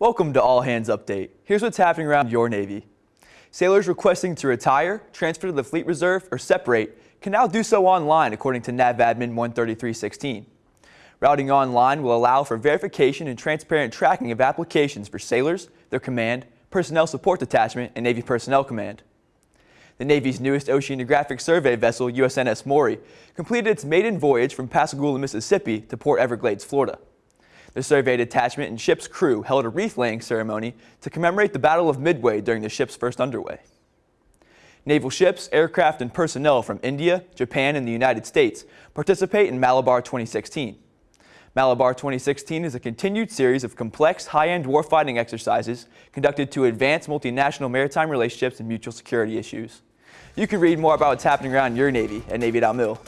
Welcome to All Hands Update. Here's what's happening around your Navy. Sailors requesting to retire, transfer to the Fleet Reserve, or separate can now do so online according to NAVADMIN 13316. Routing online will allow for verification and transparent tracking of applications for sailors, their command, personnel support detachment, and Navy Personnel Command. The Navy's newest oceanographic survey vessel, USNS Maury, completed its maiden voyage from Pascagoula, Mississippi to Port Everglades, Florida. The survey detachment and ship's crew held a wreath-laying ceremony to commemorate the Battle of Midway during the ship's first underway. Naval ships, aircraft, and personnel from India, Japan, and the United States participate in Malabar 2016. Malabar 2016 is a continued series of complex, high-end warfighting exercises conducted to advance multinational maritime relationships and mutual security issues. You can read more about what's happening around your Navy at Navy.mil.